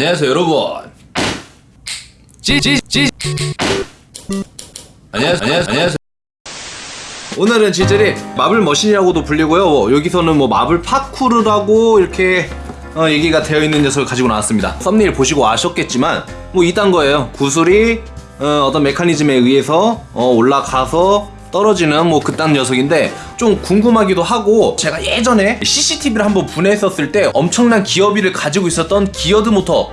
안녕하세요 여러분. 안녕하세요 안녕하세요 안녕하세요. 오늘은 지젤이 marble machine이라고도 불리고요. 여기서는 뭐 marble parkour라고 이렇게 어, 얘기가 되어 있는 녀석을 가지고 나왔습니다. 썸네일 보시고 아셨겠지만 뭐 이딴 거예요. 구슬이 어떤 메커니즘에 의해서 어, 올라가서 떨어지는 뭐 그딴 녀석인데 좀 궁금하기도 하고 제가 예전에 CCTV를 한번 분해했었을 때 엄청난 기어비를 가지고 있었던 geared 모터.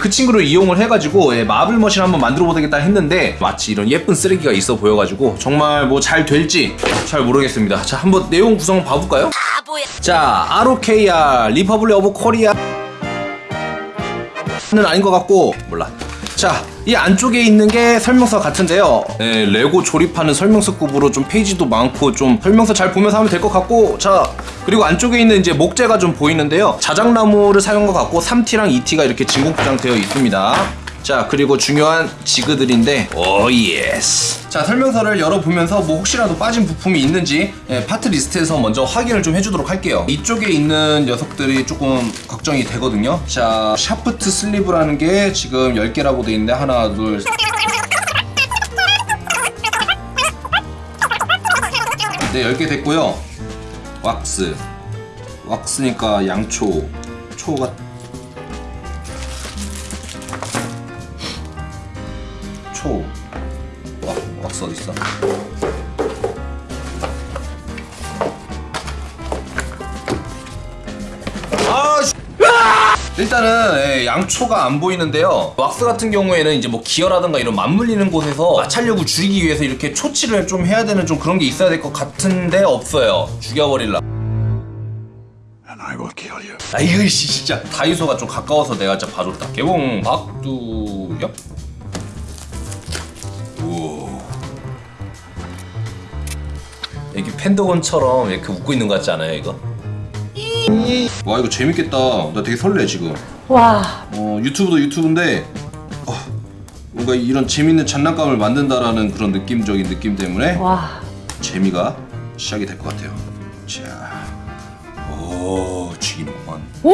그 친구를 이용을 해가지고 예, marble machine 한번 만들어 보겠다 했는데 마치 이런 예쁜 쓰레기가 있어 보여가지고 정말 뭐 잘 될지 잘 모르겠습니다. 자 한번 내용 구성 봐볼까요? 자 ROKR Republic of Korea 는 아닌 것 같고 몰라 자 이 안쪽에 있는 게 설명서 같은데요. 네, 레고 조립하는 설명서 급으로 좀 페이지도 많고 좀 설명서 잘 보면서 하면 될 것 같고 자 그리고 안쪽에 있는 이제 목재가 좀 보이는데요. 자작나무를 사용한 것 같고 3T랑 2T가 이렇게 진공포장 되어 있습니다 자 그리고 중요한 지그들인데 oh yes 자 설명서를 열어보면서 뭐 혹시라도 빠진 부품이 있는지 예, 파트 리스트에서 먼저 확인을 좀 해주도록 할게요 이쪽에 있는 녀석들이 조금 걱정이 되거든요 자 샤프트 슬리브라는 게 지금 10개라고 돼 있는데 하나 둘 네, 10개 됐고요. 왁스. 왁스니까 양초. 초가 왁, 왁스 어디 있어? 아, 씨. 일단은 예, 양초가 안 보이는데요. 왁스 같은 경우에는 이제 뭐 기어라든가 이런 맞물리는 곳에서 마찰력을 줄이기 위해서 이렇게 초치를 좀 해야 되는 좀 그런 게 있어야 될 것 같은데 없어요. 죽여버릴라. 아 이거 씨 진짜 다이소가 좀 가까워서 내가 진짜 봐줬다. 개봉 박두엽. 이게 펜더건처럼 이렇게 웃고 있는 것 같지 않아요 이거? 와 이거 재밌겠다. 나 되게 설레 지금. 와, 어, 유튜브도 유튜브인데 어, 뭔가 이런 재밌는 장난감을 만든다라는 그런 느낌적인 느낌 때문에 와. 재미가 시작이 될 것 같아요. 자, 오, 죽이는구만. 오!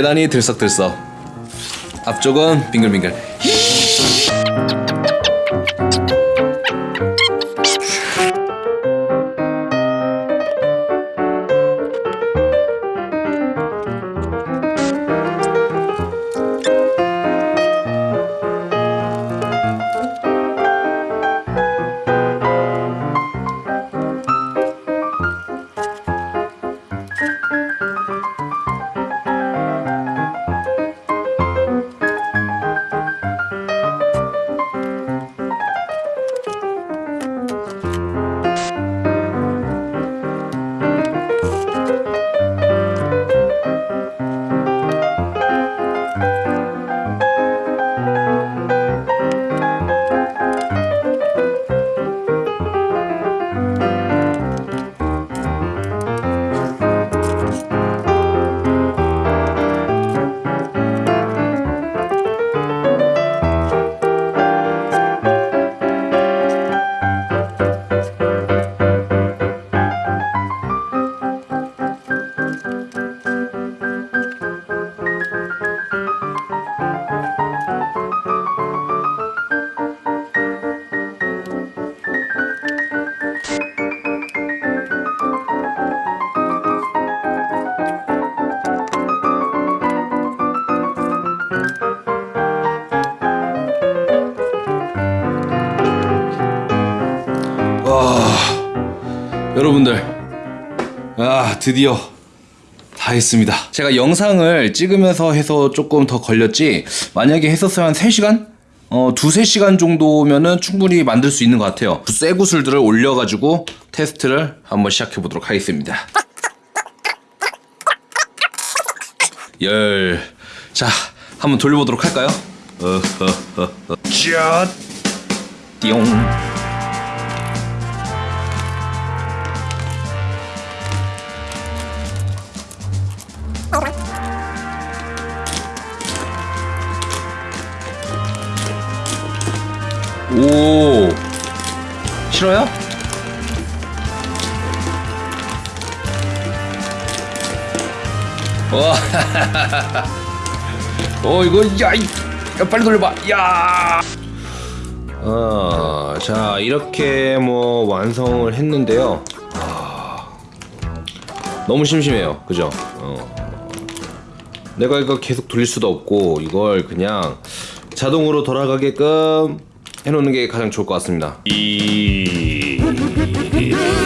계단이 들썩들썩. 앞쪽은 빙글빙글. 여러분들, 아 드디어 다 했습니다. 제가 영상을 찍으면서 해서 조금 더 걸렸지. 만약에 했었으면 한 3시간? 어, 두세 시간 정도면은 충분히 만들 수 있는 것 같아요. 쇠 구슬들을 올려가지고 테스트를 한번 시작해 보도록 하겠습니다. 열. 자, 한번 돌려보도록 할까요? 어허허허. 짜. 띠용. 오. 싫어요? 와. 어 이거 야, 이- 야 빨리 돌려봐. 야. 어, 자 이렇게 뭐 완성을 했는데요. 아, 너무 심심해요, 그죠? 어. 내가 이거 계속 돌릴 수도 없고 이걸 그냥 자동으로 돌아가게끔 해놓는 게 가장 좋을 것 같습니다. 이...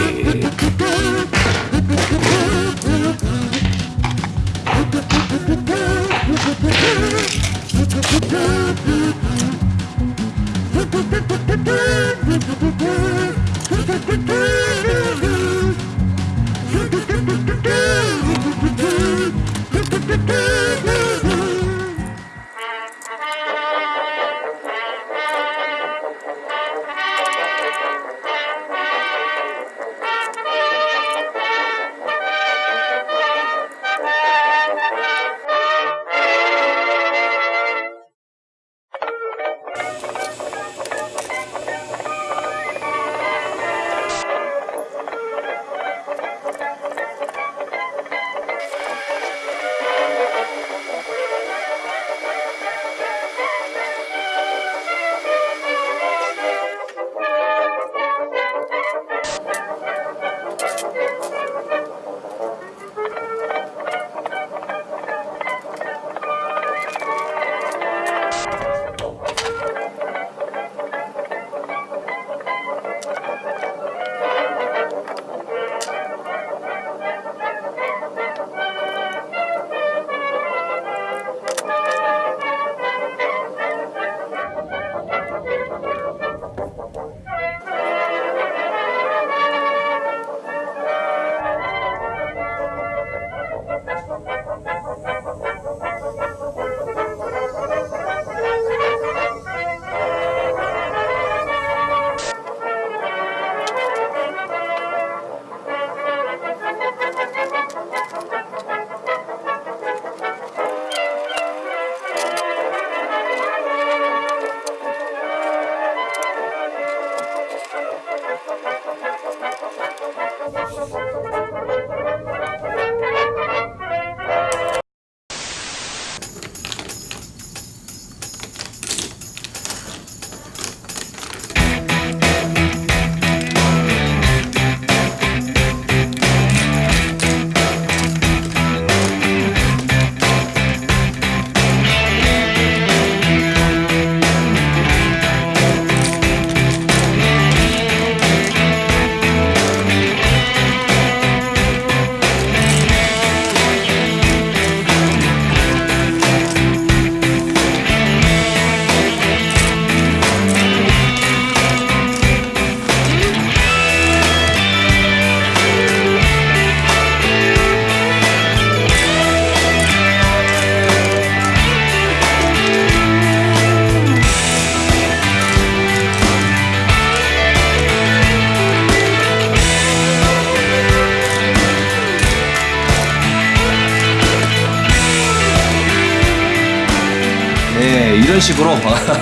이런 식으로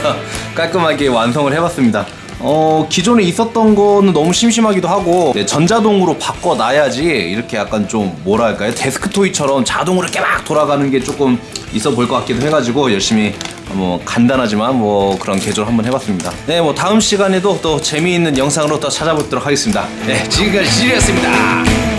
깔끔하게 완성을 해봤습니다. 어, 기존에 있었던 거는 너무 심심하기도 하고 네, 전자동으로 바꿔놔야지 이렇게 약간 좀 뭐랄까요 데스크 토이처럼 자동으로 이렇게 막 돌아가는 게 조금 있어 보일 것 같기도 해가지고 열심히 뭐 간단하지만 뭐 그런 개조를 한번 해봤습니다. 네, 뭐 다음 시간에도 또 재미있는 영상으로 또 찾아보도록 하겠습니다. 네, 지금까지 지리였습니다.